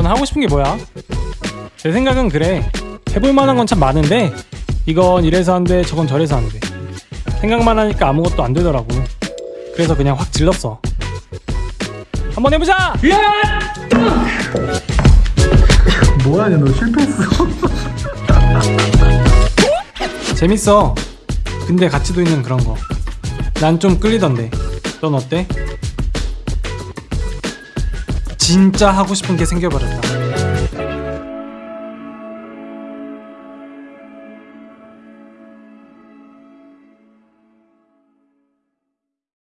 하고 싶은 게 뭐야? 제 생각은 그래. 해볼 만한 건 참 많은데 이건 이래서 안돼 저건 저래서 안돼. 생각만 하니까 아무것도 안 되더라고. 그래서 그냥 확 질렀어. 한번 해보자! 뭐하냐 너 실패했어. 재밌어. 근데 가치도 있는 그런 거. 난 좀 끌리던데. 넌 어때? 진짜 하고 싶은 게 생겨버렸다